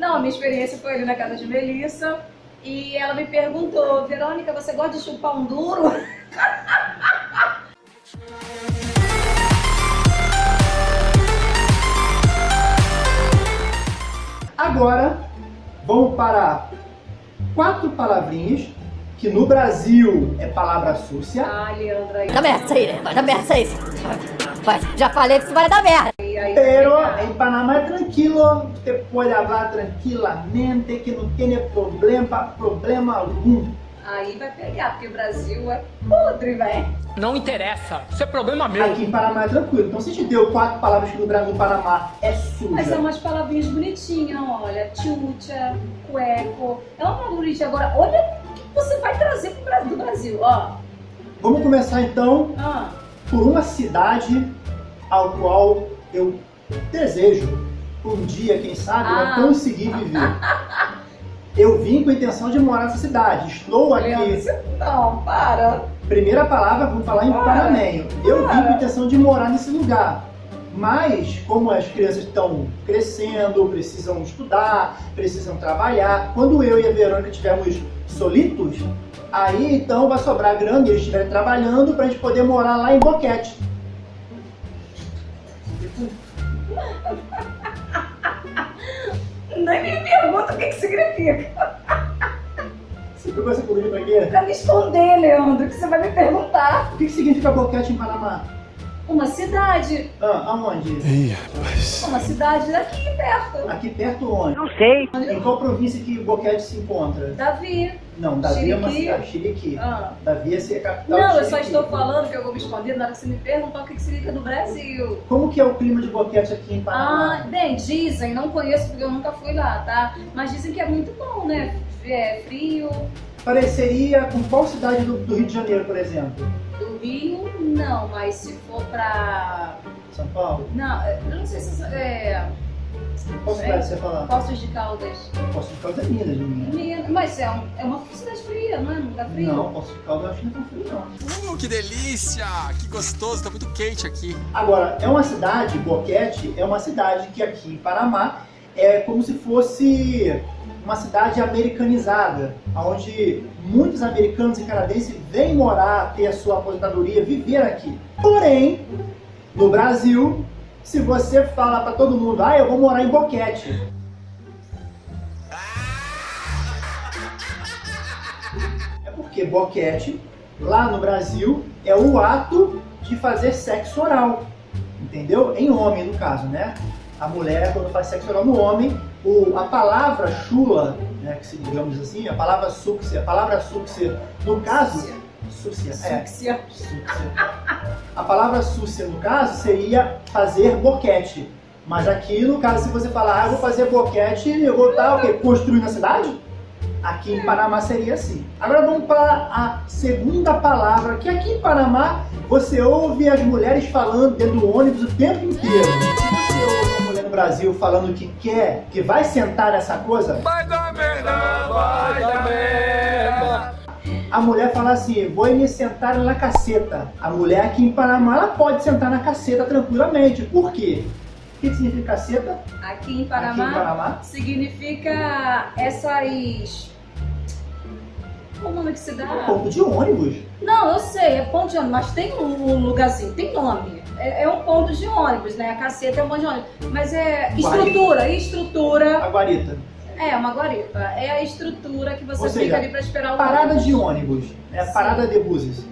Não, minha experiência foi ali na casa de Melissa e ela me perguntou, Verônica, você gosta de chupar um duro? Agora, vamos para quatro palavrinhas que no Brasil é palavra súcia. Ah, Leandra. aí- Vai dar merda isso aí, né? Vai dar merda isso aí. Vai, já falei que isso vai dar merda. Pero en Panamá tranquilo, usted puede hablar tranquilamente, que não tem problema, problema algum. Aí vai pegar, porque o Brasil é podre, velho. Não interessa, isso é problema meu. Aqui em Panamá é tranquilo. Então se te deu quatro palavras que no Brasil, no Panamá é suja. Mas são umas palavrinhas bonitinhas, olha. Tchutcha, cueco. É uma palavra bonitinha. Agora, olha o que você vai trazer pro Brasil, do Brasil, ó. Vamos começar então Ah, por uma cidade ao qual eu desejo um dia, quem sabe, Ah. eu conseguir viver. Eu vim com a intenção de morar nessa cidade. Estou aqui. Não, para. Primeira palavra, vamos falar em Para. Eu vim com a intenção de morar nesse lugar. Mas, como as crianças estão crescendo, precisam estudar, precisam trabalhar, quando eu e a Verônica estivermos solitos, aí então vai sobrar grana e eles estiverem trabalhando para a gente poder morar lá em Boquete. Nem me pergunta o que, que significa. Essa comida pra quê? Pra me esconder, Leandro, que você vai me perguntar. O que que significa Boquete em Panamá? Uma cidade. Ah, aonde? Uma cidade daqui perto. Aqui perto onde? Não sei. Em qual província que Boquete se encontra? Davi. Não, Davi é uma Chiriqui. cidade. Chiriqui. Ah. Davi é ser a capital Não, eu só Chiriqui. estou falando que eu vou me esconder na hora que você me perguntar o que, que significa no Brasil. Como que é o clima de Boquete aqui em Panamá? Ah, bem, dizem, não conheço porque eu nunca fui lá, tá? Mas dizem que é muito bom, né? É frio. Pareceria com qual cidade do, do Rio de Janeiro, por exemplo? Do Rio, não, mas se for pra. São Paulo? Não, eu não sei se. É. Qual cidade você fala? Poços de Caldas. Poço de Caldas é Minas, de Minas. Minas, Mas é, um- é uma cidade fria, não é? Não dá frio? Não, Poço de Caldas eu acho que não é tão frio, não. Uh, que delícia! Que gostoso, tá muito quente aqui. Agora, é uma cidade, Boquete, é uma cidade que aqui em Panamá é como se fosse uma cidade americanizada, onde muitos americanos e canadenses vêm morar, ter a sua aposentadoria, viver aqui. Porém, no Brasil, se você fala para todo mundo, ah, eu vou morar em Boquete, É porque boquete, lá no Brasil, é o ato de fazer sexo oral. Entendeu? Em homem, no caso, né? A mulher, quando faz sexo oral no homem, o, a palavra chula, né, que se digamos assim, a palavra súcia, a palavra súcia, no caso, súcia, é, Súcia. súcia. A palavra súcia, no caso, seria fazer boquete. Mas aqui, no caso, se você falar, ah, eu vou fazer boquete, eu vou estar o quê? Construindo a cidade? Aqui em Panamá seria assim. Agora vamos para a segunda palavra, que aqui em Panamá você ouve as mulheres falando dentro do ônibus o tempo inteiro. Brasil falando que quer, que vai sentar nessa coisa, Vai dar merda, vai dar merda. a mulher fala assim, vou me sentar na caceta. A mulher aqui em Panamá, ela pode sentar na caceta tranquilamente. Por quê? O que significa caceta? Aqui em Aqui Panamá, em Panamá? significa essas. Qual o nome que se dá? Ponto de ônibus. Não, eu sei, é ponto de ônibus, mas tem um um lugarzinho, tem nome. É, é um ponto de ônibus, né? A caceta é um ponto de ônibus. Mas é estrutura, estrutura. A guarita. É, uma guarita. É a estrutura que você Ou fica seja, ali pra esperar o Parada ônibus. de ônibus. É Sim. parada de buses.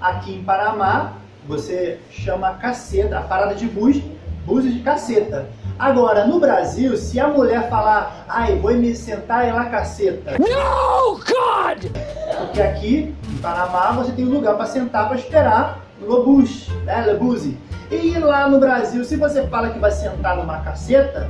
Aqui em Panamá, você chama caceta, a parada de bus, buses de caceta. Agora, no Brasil, se a mulher falar, ai, vou me sentar em la caceta. Oh, God! Porque aqui, em Panamá, você tem um lugar para sentar para esperar o bus, né, le buse. E lá no Brasil, se você fala que vai sentar numa caceta,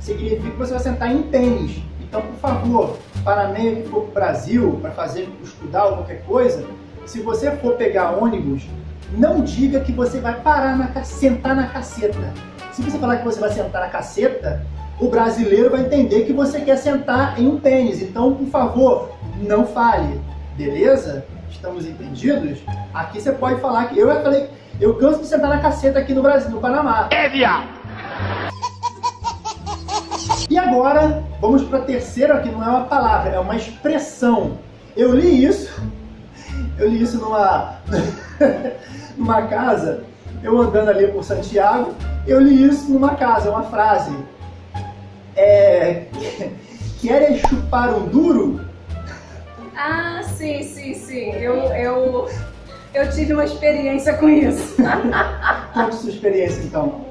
significa que você vai sentar em tênis. Então, por favor, para meio que for para o Brasil, para fazer, estudar ou qualquer coisa, se você for pegar ônibus, não diga que você vai parar na sentar na caceta. Se você falar que você vai sentar na caceta, o brasileiro vai entender que você quer sentar em um tênis. Então, por favor, não fale. Beleza? Estamos entendidos? Aqui você pode falar que eu falei, eu canso de sentar na caceta aqui no Brasil, no Panamá. É, viado! E agora, vamos para a terceira, que não é uma palavra, é uma expressão. Eu li isso, eu li isso numa, numa casa, eu andando ali por Santiago, eu li isso numa casa, uma frase. É, queres chupar um duro? Ah, sim, sim, sim. Eu, eu, eu tive uma experiência com isso. Conte sua experiência então.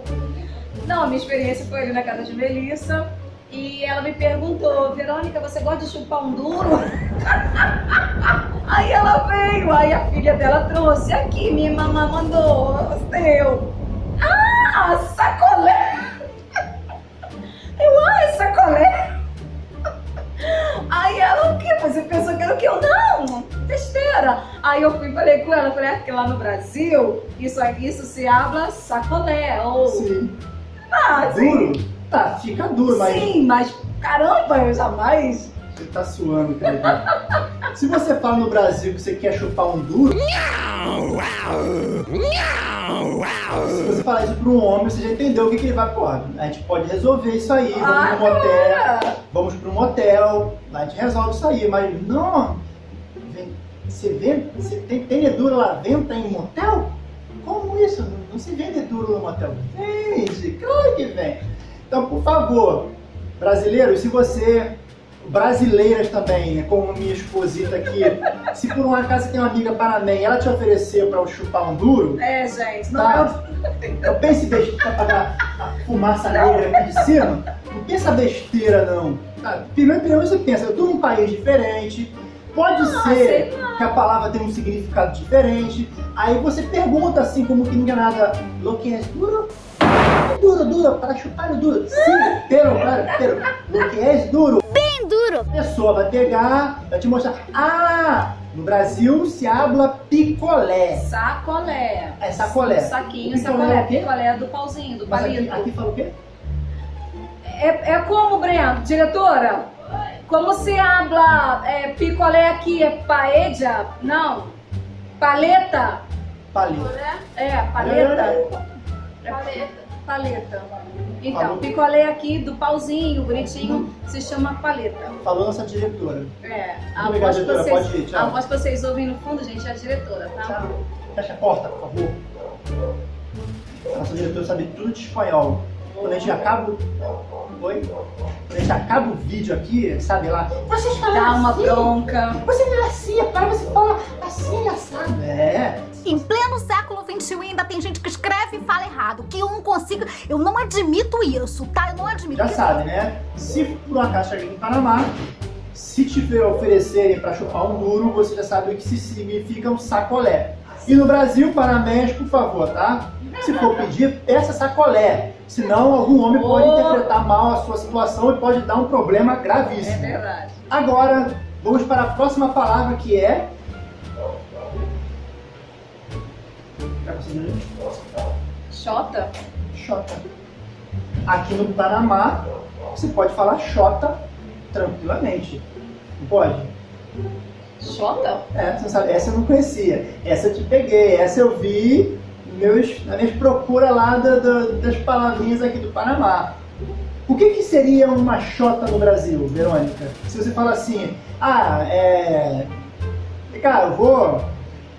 Não, a minha experiência foi ali na casa de Melissa e ela me perguntou, Verônica, você gosta de chupar um duro? aí ela veio, aí a filha dela trouxe aqui, minha mamãe mandou, seu. Ah, sacolé! Eu, é sacolé? Aí eu fui falei com ela, falei, ah, porque lá no Brasil, isso, isso se habla sacolé, ou... Sim. Ah, sim. Duro? Tá, fica duro, mas Sim, mas caramba, eu jamais. você tá suando, cara. Se você fala no Brasil que você quer chupar um duro, se você falar isso pra um homem, você já entendeu o que, que ele vai, pô, a gente pode resolver isso aí, vamos Ah, pro motel, vamos pro motel, a gente resolve isso aí, mas não, você vê, você tem, tem lá, venta em motel? Como isso? Não, não se vende duro no motel. Vende, claro que vem. Então, por favor, brasileiros, se você, brasileiras também, né, como minha esposita aqui, se por um acaso tem uma amiga e ela te ofereceu para chupar um duro, É, gente, não Tá. eu pense besteira pra pagar a fumaça negra aqui de cima. Não pensa besteira, não. Tá, Primeiro, primeiro você pensa, eu tô num país diferente, pode Ah, ser que a palavra tem um significado diferente. Aí você pergunta assim, como que é nada, lo que é duro? Duro, duro, para chupar o duro. Sim, pero, pero, pero, lo que é duro. Bem duro. A pessoa vai pegar, vai te mostrar, ah, no Brasil se habla picolé. Sacolé. É sacolé. Saquinho, Picolé sacolé. é? Picolé do pauzinho, do Mas aqui, palito. aqui fala o quê? É, é como, Breno? Diretora? Como se habla é, picolé aqui? É paella? Não. Paleta? Palito. É, paleta. Paleta. Paleta. Então, Falou. picolé aqui do pauzinho, bonitinho, se chama paleta. Falou nossa diretora. É, a voz, que diretora. vocês, Pode ir, tchau. a voz que vocês ouvem no fundo, gente, é a diretora, tá? Tchau. Fecha a porta, por favor. A nossa diretora sabe tudo de espanhol. Quando a gente acaba. Oi? Quando a gente acaba o vídeo aqui, sabe lá? Vocês falam Dá uma assim, bronca. Você não é assim, para você falar assim, assado. É. Em pleno século XXI ainda tem gente que escreve e fala errado. Que eu não consigo. Eu não admito isso, tá? Eu não admito. Já sabe, né? Se por um acaso chegar em Panamá, se te oferecerem para chupar um duro, você já sabe o que se significa um sacolé. E no Brasil, panamenhos, por favor, tá? Se for pedir, peça sacolé. Senão, algum homem pode Oh. interpretar mal a sua situação e pode dar um problema É gravíssimo. verdade. Agora, vamos para a próxima palavra que é. Tá conseguindo? Xota? Xota. Aqui no Panamá, você pode falar Xota tranquilamente. Não pode? Xota? É, você sabe, essa eu não conhecia. Essa eu te peguei, essa eu vi meus, nas minhas procuras lá da- da- das palavrinhas aqui do Panamá. O que, que seria uma Xota no Brasil, Verônica? Se você fala assim, ah, é. Cara, eu vou.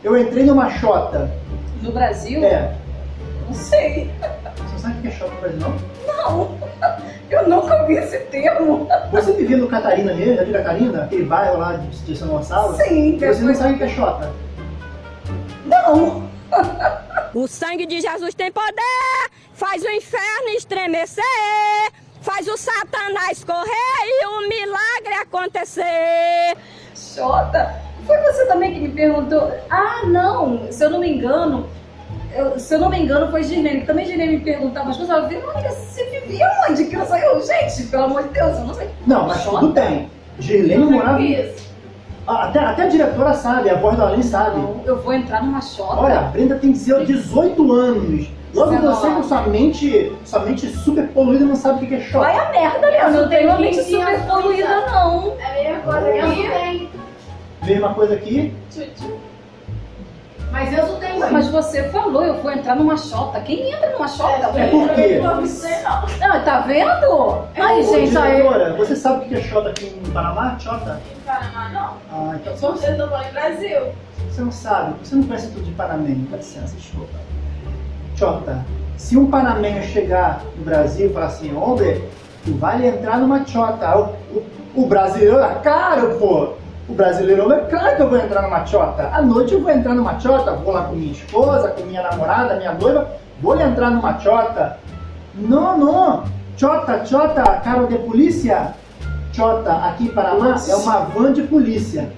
Eu entrei numa Xota. No Brasil? É. Não sei. Você não sabe o que é Xota no Brasil, não? Não. Eu nunca ouvi esse termo. Você vivia no Catarina mesmo, já viu Catarina? Aquele bairro lá de, São Gonçalo? Sim, Você não sabe o que é Xota? Não. O sangue de Jesus tem poder, faz o inferno estremecer, faz o Satanás correr e o milagre acontecer. Xota? Foi você também que me perguntou? Ah, não. Se eu não me engano, eu- se eu não me engano, foi Girlene. que Também Girlene me perguntava as coisas. Ela Verônica, você vivia onde? Que eu sei. Eu, gente, pelo amor de Deus, eu não sei. Não, mas Xota? tudo bem. Girlene morava. Isso. Ah, Até, até a diretora sabe, a voz da Além sabe. Não, eu vou entrar numa Xota. Olha, a Brenda tem 18 anos. Logo você 19. com sua mente, sua mente super poluída não sabe o que é Xota. Vai a merda, Leandro. Eu não tenho uma mente 15 super anos, poluída, não. É a mesma coisa que eu não tenho. Mesma coisa aqui. Mas eu não tenho Mas você falou, eu vou entrar numa xota. Quem entra numa xota? É por quê? Não. Não, tá vendo? Aí, Ô, gente, aí. diretora, você sabe o que é Xota aqui no Panamá? Xota? Panamá não. Ah, então você, vocês não vão em Brasil. você não sabe, você não conhece tudo de panamenho. Dá licença, desculpa. Xota, se um panamenho chegar no Brasil e falar assim, homem, tu vai entrar numa Xota. O, o, o brasileiro é caro, pô. O brasileiro é claro que eu vou entrar numa Xota. À noite eu vou entrar numa Xota, vou lá com minha esposa, com minha namorada, minha noiva, vou entrar numa Xota. Não, não. Chota, chota, carro de polícia. Chota, aqui em Panamá, é uma van de polícia.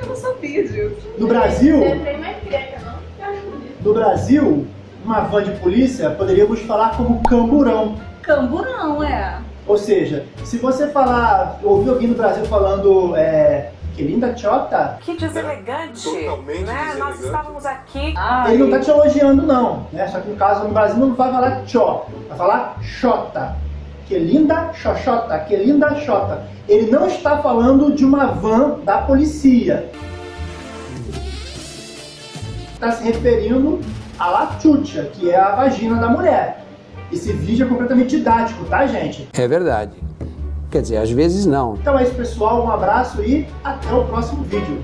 Eu não sabia disso. No Brasil, bonito. no Brasil, uma van de polícia poderíamos falar como camburão. Camburão, é. Ou seja, se você falar, ouvir alguém no Brasil falando é, que linda chota, Que deselegante. Totalmente né? Nós deselegante. estávamos aqui. Ai, ele não tá te elogiando não, né? Só que no caso no Brasil não vai falar chó, vai falar chota. Que linda xoxota, que linda xota. Ele não está falando de uma van da polícia. Está se referindo à latucha, que é a vagina da mulher. Esse vídeo é completamente didático, tá, gente? É verdade. Quer dizer, às vezes não. Então é isso, pessoal. Um abraço e até o próximo vídeo.